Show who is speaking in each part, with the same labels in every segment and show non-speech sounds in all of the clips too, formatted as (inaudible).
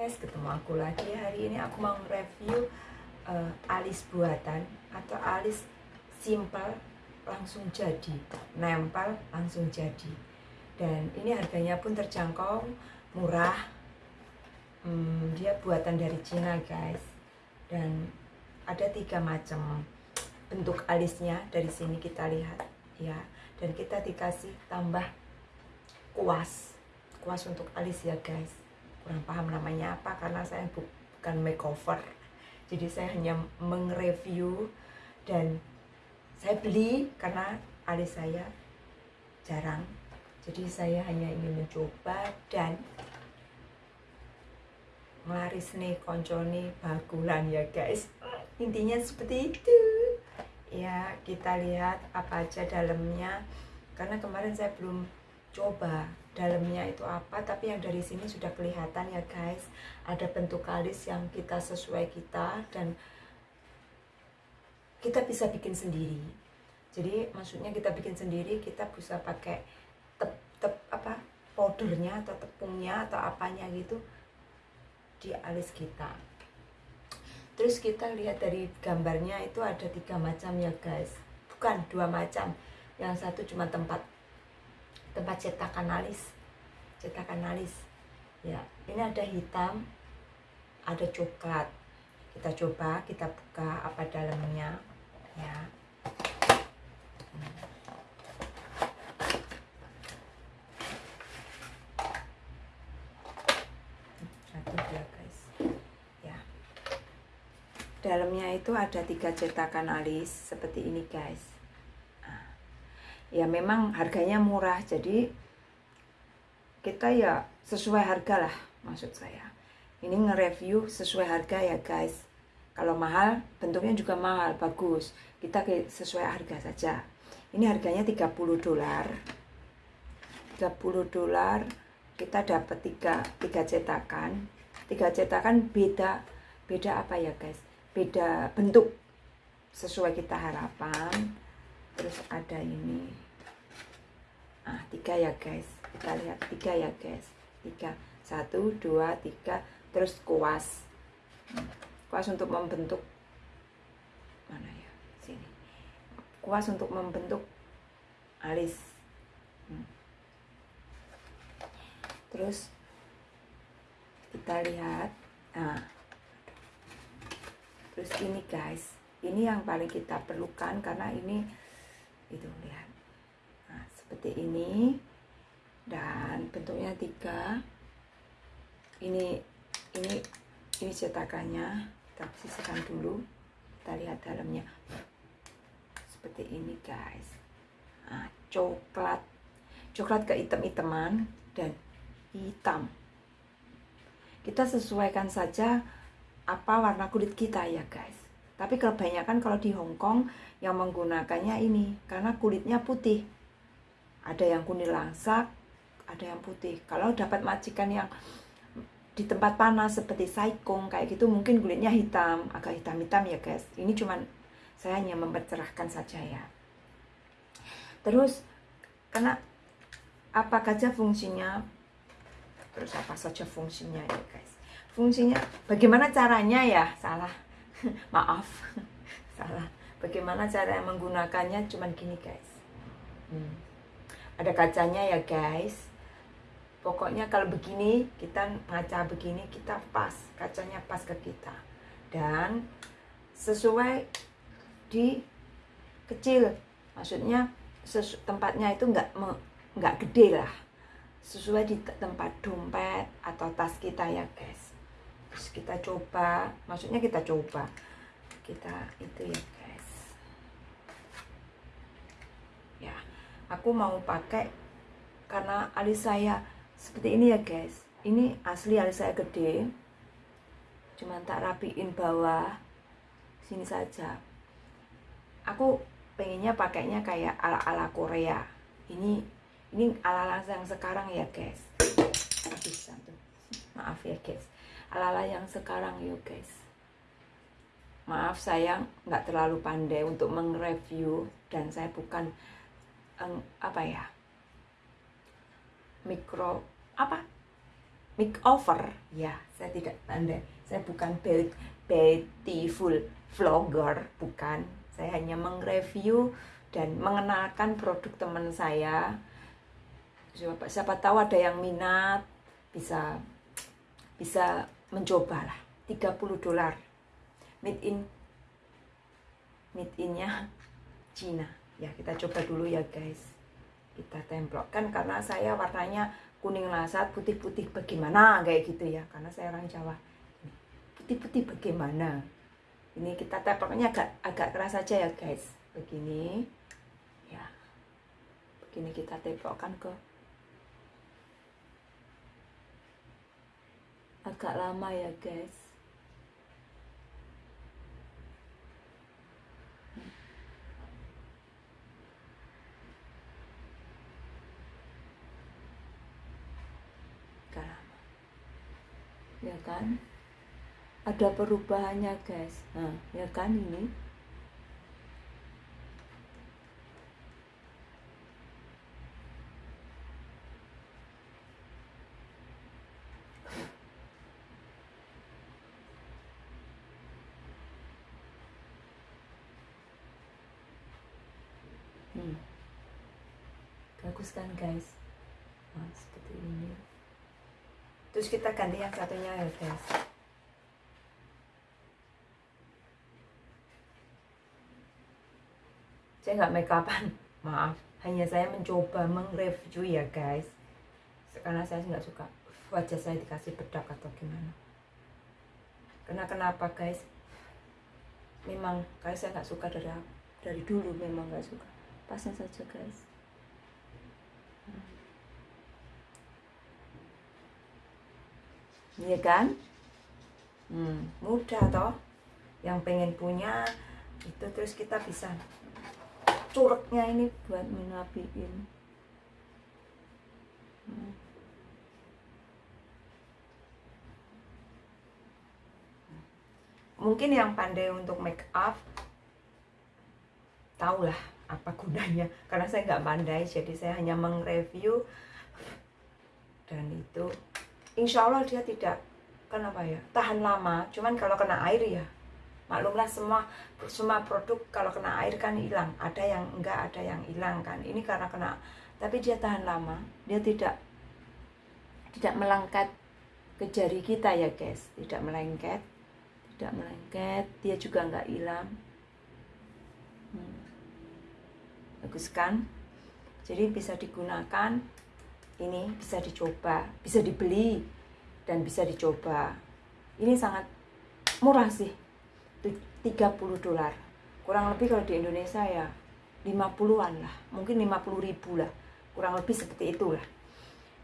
Speaker 1: guys, ketemu aku lagi hari ini. Aku mau review uh, alis buatan atau alis simple langsung jadi nempel langsung jadi. Dan ini harganya pun terjangkau murah. Hmm, dia buatan dari Cina guys. Dan ada tiga macam bentuk alisnya dari sini kita lihat ya. Dan kita dikasih tambah kuas kuas untuk alis ya guys kurang paham namanya apa karena saya bukan makeover. Jadi saya hanya mengreview dan saya beli karena alis saya jarang. Jadi saya hanya ingin mencoba dan melaris nih konconi bagulan ya guys. Intinya seperti itu. Ya kita lihat apa aja dalamnya. Karena kemarin saya belum coba dalamnya itu apa tapi yang dari sini sudah kelihatan ya guys. Ada bentuk alis yang kita sesuai kita dan kita bisa bikin sendiri. Jadi maksudnya kita bikin sendiri kita bisa pakai tep, tep apa powdernya atau tepungnya atau apanya gitu di alis kita. Terus kita lihat dari gambarnya itu ada tiga macam ya guys. Bukan dua macam. Yang satu cuma tempat tempat cetakan alis cetakan alis ya ini ada hitam ada coklat. Kita coba kita buka apa dalamnya. Ya. Ya. Dalamnya itu ada tiga cetakan alis seperti ini guys ya memang harganya murah jadi kita ya sesuai harga lah maksud saya. Ini nge-review sesuai harga ya guys. Kalau mahal bentuknya juga mahal bagus. Kita sesuai harga saja. Ini harganya 30 dolar. 30 dolar kita dapat tiga, tiga cetakan. Tiga cetakan beda beda apa ya guys? Beda bentuk sesuai kita harapan terus ada ini. Ah tiga ya guys. Kita lihat tiga ya guys. Tiga. Satu dua tiga. Terus kuas. Kuas untuk membentuk. Mana ya? Sini. Kuas untuk membentuk alis. Hmm. terus kita lihat. Nah. Terus ini guys. Ini yang paling kita perlukan karena ini itu lihat. Nah seperti ini. Dan bentuknya tiga. Ini ini ini cetakannya. Kita sisihkan dulu. Kita lihat dalamnya. Seperti ini guys. Nah, coklat. Coklat ke hitam-hitaman dan hitam. Kita sesuaikan saja apa warna kulit kita ya guys tapi kebanyakan kalau di Hong Kong yang menggunakannya ini karena kulitnya putih. Ada yang kuning langsak, ada yang putih. Kalau dapat majikan yang di tempat panas seperti saikong kayak gitu mungkin kulitnya hitam, agak hitam-hitam ya guys. Ini cuman saya hanya mempercerahkan saja ya. Terus karena apa saja fungsinya? Terus apa saja fungsinya ya guys? Fungsinya bagaimana caranya ya? Salah (laughs) maaf. (laughs) Salah. Bagaimana cara menggunakannya? Cuman gini guys. Hmm. ada kacanya ya guys. Pokoknya kalau begini kita ngaca begini kita pas. Kacanya pas ke kita. Dan sesuai di kecil. Maksudnya tempatnya itu enggak enggak gede lah. Sesuai di tempat dompet atau tas kita ya guys terus kita coba maksudnya kita coba. Kita itu ya guys. Ya aku mau pakai karena alis saya seperti ini ya guys. Ini asli alis saya gede. Cuman tak rapiin bawah sini saja. Aku pengennya pakainya kayak ala-ala Korea. Ini ini ala-ala yang sekarang ya guys. Tuh (laughs) maaf ya guys ala-ala yang sekarang yuk guys. Maaf saya nggak terlalu pandai untuk mengreview dan saya bukan um, apa ya mikro apa? Makeover ya saya tidak pandai. Saya bukan beautiful vlogger bukan. Saya hanya mengreview dan mengenalkan produk teman saya. Siapa, siapa tahu ada yang minat bisa bisa mencoba lah 30 dolar. Made in made innya Cina. Ya kita coba dulu ya guys. Kita templokkan karena saya warnanya kuning lasat putih-putih bagaimana kayak gitu ya. Karena saya orang Jawa. Putih-putih bagaimana? Ini kita temploknya agak agak keras saja ya guys. Begini. Ya. Begini kita templokkan ke agak lama ya guys. Ya kan? Ada perubahannya guys. Nah ya kan ini hmm. bagus kan guys. Nah, seperti ini. Terus kita ganti yang satunya ya guys. Saya nggak make upan. Maaf. Hanya saya mencoba mengreview ya guys. Karena saya nggak suka wajah saya dikasih bedak atau gimana. Karena kenapa guys? Memang kayak saya nggak suka dari dari dulu memang nggak suka pasang saja guys Iya kan? Hmm, mudah toh. Yang pengen punya itu terus kita bisa curugnya ini buat menapiin. Hmm. Mungkin yang pandai untuk make up tahulah apa gunanya? Karena saya nggak pandai jadi saya hanya mengreview. Dan itu insya Allah dia tidak kenapa ya tahan lama. Cuman kalau kena air ya maklumlah semua semua produk kalau kena air kan hilang. Ada yang enggak ada yang hilang kan. Ini karena kena tapi dia tahan lama. Dia tidak tidak melengket ke jari kita ya guys. Tidak melengket tidak melengket. Dia juga enggak hilang. Hmm. Bagus kan jadi bisa digunakan ini bisa dicoba, bisa dibeli dan bisa dicoba. Ini sangat murah sih. 30 dolar. Kurang lebih kalau di Indonesia ya 50-an lah, mungkin 50 ribu lah. Kurang lebih seperti itulah.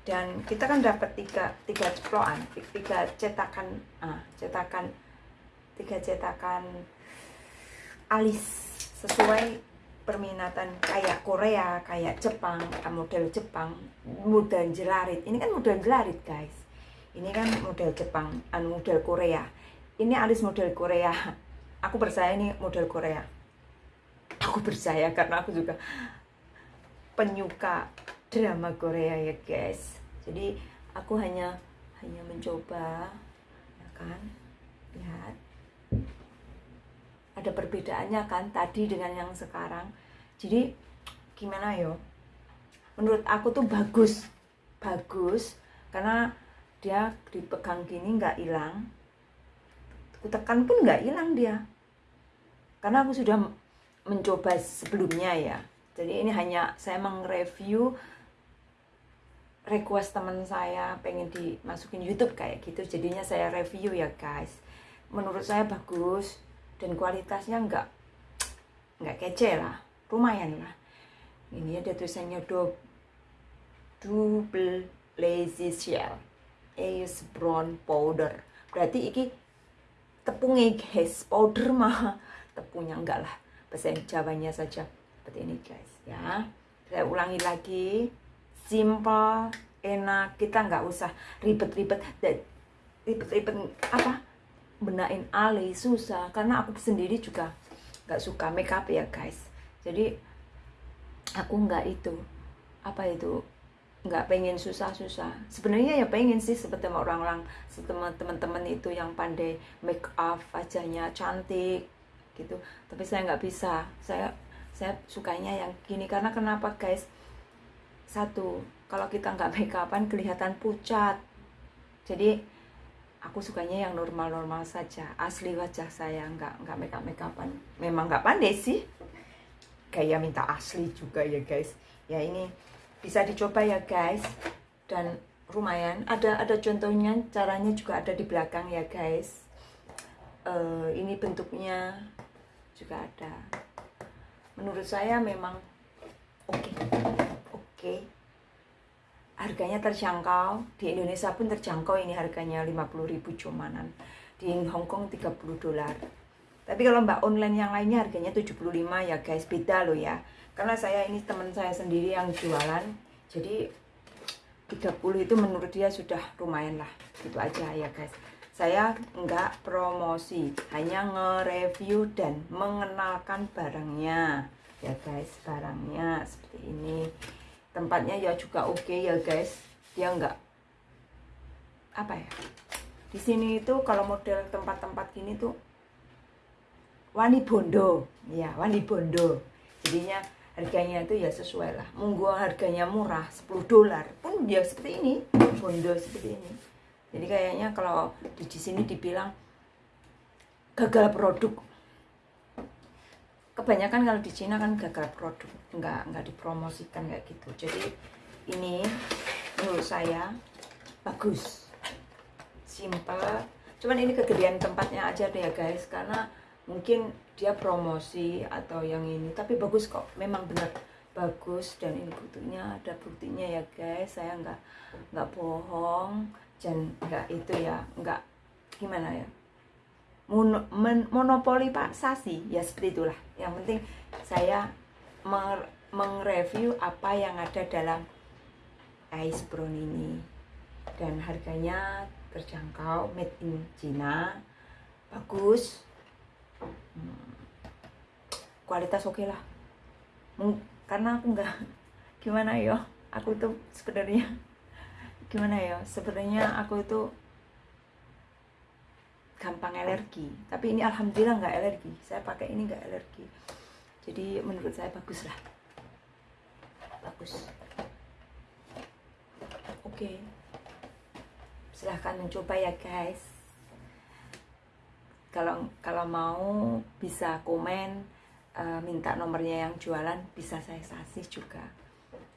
Speaker 1: Dan kita kan dapat tiga, tiga ceplokan, tiga cetakan, ah, cetakan, tiga cetakan alis sesuai perminatan kayak Korea, kayak Jepang, model Jepang, model jelarit. Ini kan model jelarit, guys. Ini kan model Jepang, anu model Korea. Ini alis model Korea. Aku percaya ini model Korea. Aku percaya karena aku juga penyuka drama Korea ya, guys. Jadi aku hanya hanya mencoba ya kan. Lihat ada perbedaannya kan tadi dengan yang sekarang. Jadi gimana yo? Menurut aku tuh bagus. Bagus karena dia dipegang gini nggak hilang. Aku tekan pun nggak hilang dia. Karena aku sudah mencoba sebelumnya ya. Jadi ini hanya saya mengreview request teman saya pengen dimasukin YouTube kayak gitu. Jadinya saya review ya guys. Menurut saya bagus dan kualitasnya enggak enggak kece lah. Lumayan lah. Ini ada tulisannya do double lazy shell Ace brown powder. Berarti iki tepungnya guys. Powder mah (laughs) tepungnya enggak lah. Bahasa Jawanya saja. Seperti ini guys ya. Saya ulangi lagi. Simple enak. Kita nggak usah ribet-ribet. Ribet-ribet apa benain alis susah. Karena aku sendiri juga nggak suka makeup ya guys. Jadi aku nggak itu apa itu nggak pengen susah-susah. Sebenarnya ya pengen sih seperti orang-orang teman-teman itu yang pandai make up wajahnya cantik gitu. Tapi saya nggak bisa. Saya saya sukanya yang gini. Karena kenapa guys? Satu kalau kita nggak make upan kelihatan pucat. Jadi aku sukanya yang normal-normal saja. Asli wajah saya nggak nggak make up make upan memang nggak pandai sih. Kayak minta asli juga ya guys. Ya ini bisa dicoba ya guys. Dan lumayan. Ada ada contohnya caranya juga ada di belakang ya guys. Uh, ini bentuknya juga ada. Menurut saya memang oke. Okay. oke. okay. Harganya terjangkau. Di Indonesia pun terjangkau ini harganya 50.000 cumanan. Di Hong Kong 30 dolar. Tapi kalau mbak online yang lainnya harganya 75 ya guys beda loh ya. Karena saya ini teman saya sendiri yang jualan jadi 30 itu menurut dia sudah lumayan lah. Gitu aja ya guys. Saya enggak promosi hanya nge-review dan mengenalkan barangnya. Ya guys barangnya seperti ini tempatnya ya juga oke okay ya guys. Dia enggak apa ya? Di sini itu kalau model tempat-tempat gini tuh wani bondo. Ya wani bondo. Jadinya harganya itu ya sesuai lah. Monggo harganya murah 10 dolar. Pun dia seperti ini bondo seperti ini. Jadi kayaknya kalau di sini dibilang gagal produk kebanyakan kalau di Cina kan gagal produk nggak nggak dipromosikan kayak gitu. Jadi ini menurut saya bagus. Simple. Cuman ini kegedean tempatnya aja deh ya guys. Karena mungkin dia promosi atau yang ini tapi bagus kok. Memang benar bagus dan ini buktinya ada buktinya ya guys. Saya nggak nggak bohong. Dan nggak itu ya nggak gimana ya Mon monopoli sasi ya seperti itulah. Yang penting saya mengreview apa yang ada dalam ice brown ini. Dan harganya terjangkau made in China. Bagus. Kualitas oke okay lah karena aku nggak gimana ya aku tuh sebenarnya gimana ya sebenarnya aku itu gampang alergi. Tapi ini alhamdulillah nggak alergi. Saya pakai ini nggak alergi. Jadi menurut saya bagus lah. Bagus. Oke. Silahkan mencoba ya guys. Kalau kalau mau bisa komen uh, minta nomornya yang jualan bisa saya kasih juga.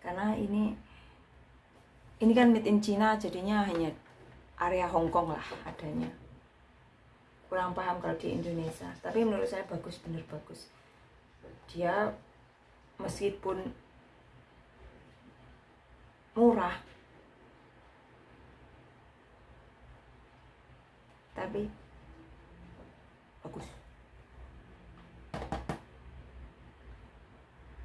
Speaker 1: Karena ini ini kan made in China jadinya hanya area Hong Kong lah adanya kurang paham kalau di Indonesia. Tapi menurut saya bagus bener bagus. Dia meskipun murah tapi bagus.